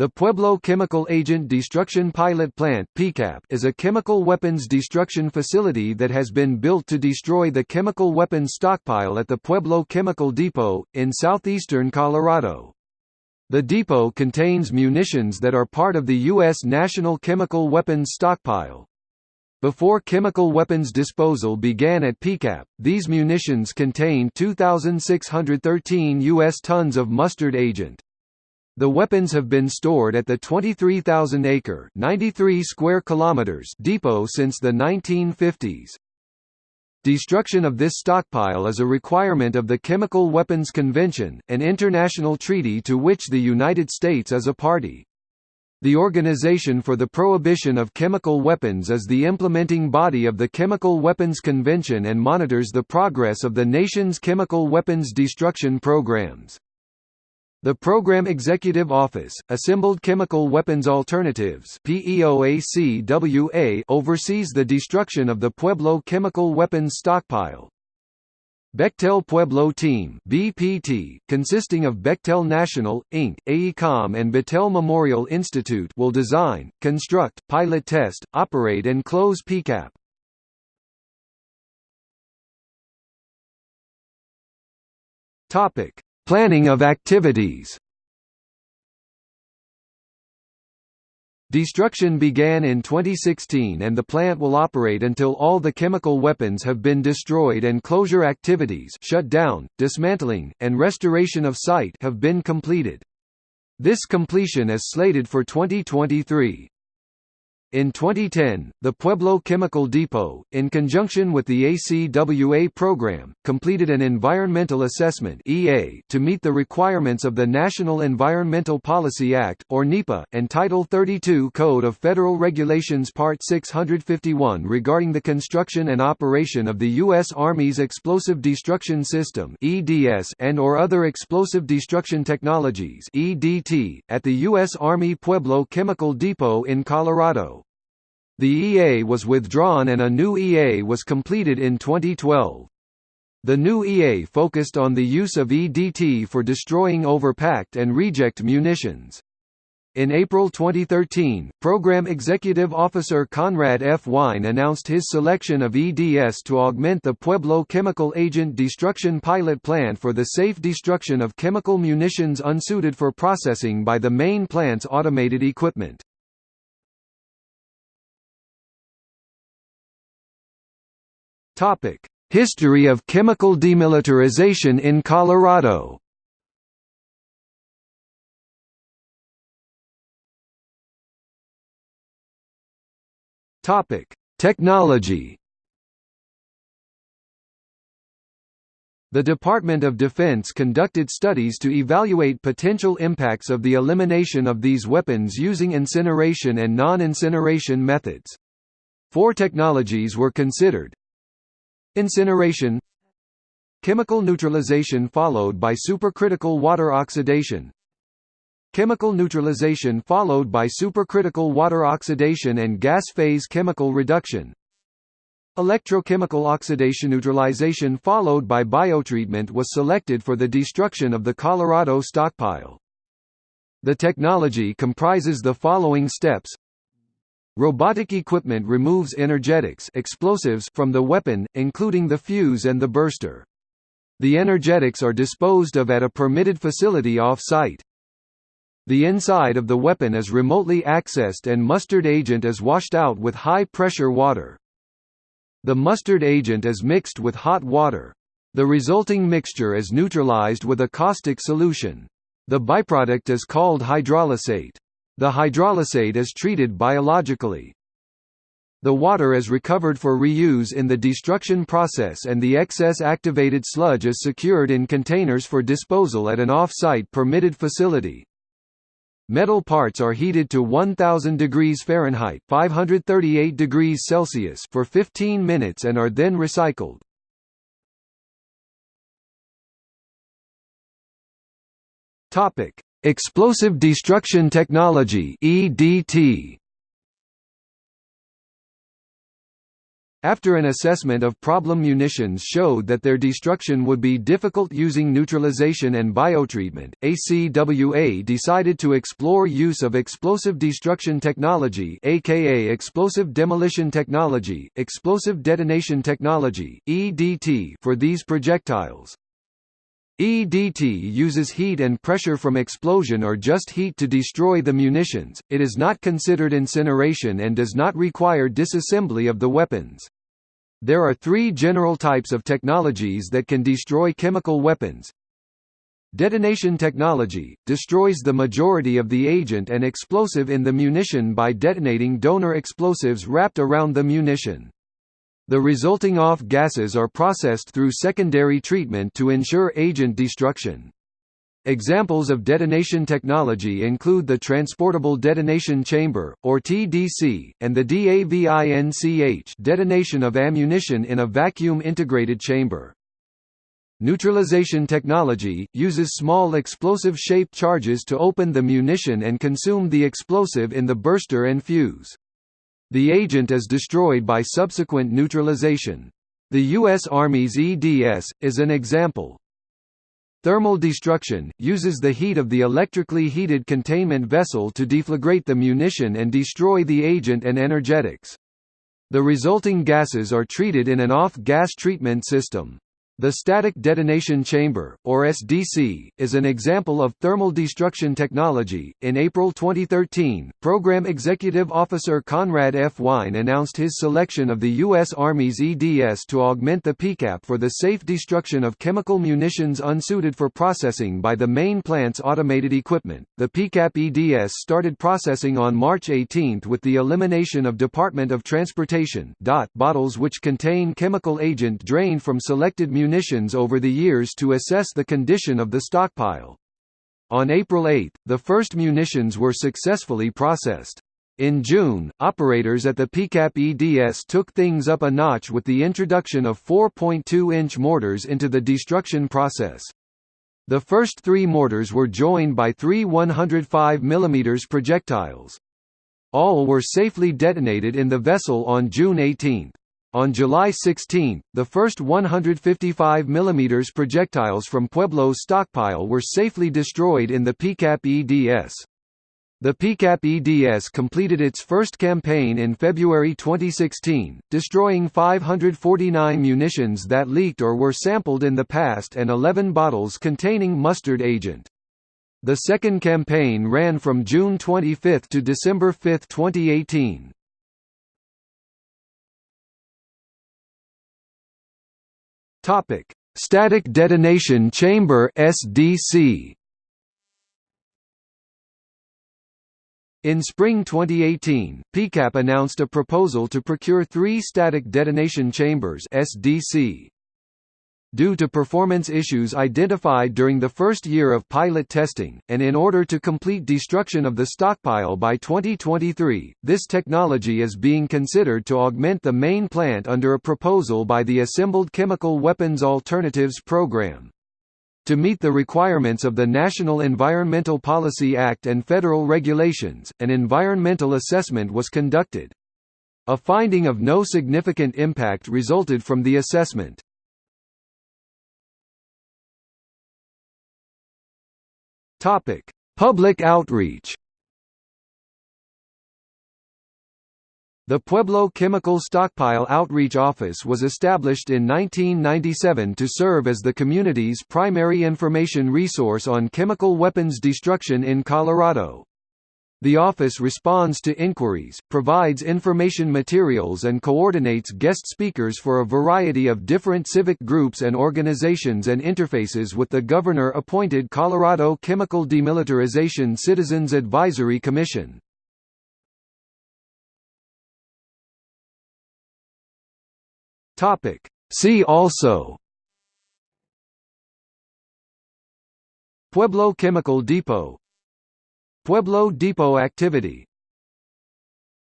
The Pueblo Chemical Agent Destruction Pilot Plant is a chemical weapons destruction facility that has been built to destroy the chemical weapons stockpile at the Pueblo Chemical Depot, in southeastern Colorado. The depot contains munitions that are part of the U.S. National Chemical Weapons Stockpile. Before chemical weapons disposal began at PCAP, these munitions contained 2,613 U.S. tons of mustard agent. The weapons have been stored at the 23,000-acre (93 square kilometers) depot since the 1950s. Destruction of this stockpile is a requirement of the Chemical Weapons Convention, an international treaty to which the United States is a party. The Organization for the Prohibition of Chemical Weapons is the implementing body of the Chemical Weapons Convention and monitors the progress of the nation's chemical weapons destruction programs. The Program Executive Office, Assembled Chemical Weapons Alternatives oversees the destruction of the Pueblo chemical weapons stockpile. Bechtel Pueblo Team BPT, consisting of Bechtel National, Inc., AECOM and Battelle Memorial Institute will design, construct, pilot test, operate and close PCAP. Topic Planning of activities Destruction began in 2016 and the plant will operate until all the chemical weapons have been destroyed and closure activities shut down, dismantling, and restoration of site have been completed. This completion is slated for 2023. In 2010, the Pueblo Chemical Depot, in conjunction with the ACWA program, completed an environmental assessment (EA) to meet the requirements of the National Environmental Policy Act or NEPA and Title 32 Code of Federal Regulations Part 651 regarding the construction and operation of the U.S. Army's Explosive Destruction System (EDS) and or other explosive destruction technologies (EDT) at the U.S. Army Pueblo Chemical Depot in Colorado. The EA was withdrawn and a new EA was completed in 2012. The new EA focused on the use of EDT for destroying overpacked and reject munitions. In April 2013, Program Executive Officer Conrad F. Wine announced his selection of EDS to augment the Pueblo Chemical Agent Destruction Pilot Plant for the safe destruction of chemical munitions unsuited for processing by the main plant's automated equipment. History of chemical demilitarization in Colorado. Technology. The Department of Defense conducted studies to evaluate potential impacts of the elimination of these weapons using incineration and non-incineration methods. Four technologies were considered, Incineration. Chemical neutralization followed by supercritical water oxidation. Chemical neutralization followed by supercritical water oxidation and gas phase chemical reduction. Electrochemical oxidation neutralization followed by biotreatment was selected for the destruction of the Colorado stockpile. The technology comprises the following steps Robotic equipment removes energetics explosives from the weapon, including the fuse and the burster. The energetics are disposed of at a permitted facility off-site. The inside of the weapon is remotely accessed and mustard agent is washed out with high-pressure water. The mustard agent is mixed with hot water. The resulting mixture is neutralized with a caustic solution. The byproduct is called hydrolysate. The hydrolysate is treated biologically. The water is recovered for reuse in the destruction process and the excess activated sludge is secured in containers for disposal at an off-site permitted facility. Metal parts are heated to 1000 degrees Fahrenheit, 538 degrees Celsius for 15 minutes and are then recycled. Topic: Explosive Destruction Technology (EDT). After an assessment of problem munitions showed that their destruction would be difficult using neutralization and biotreatment, ACWA decided to explore use of explosive destruction technology aka explosive demolition technology, explosive detonation technology EDT for these projectiles. EDT uses heat and pressure from explosion or just heat to destroy the munitions, it is not considered incineration and does not require disassembly of the weapons. There are three general types of technologies that can destroy chemical weapons. Detonation technology – destroys the majority of the agent and explosive in the munition by detonating donor explosives wrapped around the munition. The resulting off gases are processed through secondary treatment to ensure agent destruction. Examples of detonation technology include the Transportable Detonation Chamber, or TDC, and the DAVINCH detonation of ammunition in a vacuum-integrated chamber. Neutralization technology, uses small explosive-shaped charges to open the munition and consume the explosive in the burster and fuse. The agent is destroyed by subsequent neutralization. The U.S. Army's EDS, is an example. Thermal destruction, uses the heat of the electrically heated containment vessel to deflagrate the munition and destroy the agent and energetics. The resulting gases are treated in an off-gas treatment system. The Static Detonation Chamber, or SDC, is an example of thermal destruction technology. In April 2013, Program Executive Officer Conrad F. Wine announced his selection of the U.S. Army's EDS to augment the PCAP for the safe destruction of chemical munitions unsuited for processing by the main plant's automated equipment. The PCAP EDS started processing on March 18 with the elimination of Department of Transportation bottles which contain chemical agent drained from selected munitions munitions over the years to assess the condition of the stockpile. On April 8, the first munitions were successfully processed. In June, operators at the PCAP EDS took things up a notch with the introduction of 4.2-inch mortars into the destruction process. The first three mortars were joined by three 105 mm projectiles. All were safely detonated in the vessel on June 18. On July 16, the first 155 mm projectiles from Pueblo's stockpile were safely destroyed in the PCAP EDS. The PCAP EDS completed its first campaign in February 2016, destroying 549 munitions that leaked or were sampled in the past and 11 bottles containing mustard agent. The second campaign ran from June 25 to December 5, 2018. Topic: Static Detonation Chamber (SDC). In spring 2018, PCAP announced a proposal to procure three static detonation chambers (SDC). Due to performance issues identified during the first year of pilot testing, and in order to complete destruction of the stockpile by 2023, this technology is being considered to augment the main plant under a proposal by the Assembled Chemical Weapons Alternatives Program. To meet the requirements of the National Environmental Policy Act and federal regulations, an environmental assessment was conducted. A finding of no significant impact resulted from the assessment. Topic: Public outreach. The Pueblo Chemical Stockpile Outreach Office was established in 1997 to serve as the community's primary information resource on chemical weapons destruction in Colorado. The office responds to inquiries, provides information materials and coordinates guest speakers for a variety of different civic groups and organizations and interfaces with the governor-appointed Colorado Chemical Demilitarization Citizens Advisory Commission. See also Pueblo Chemical Depot Pueblo Depot activity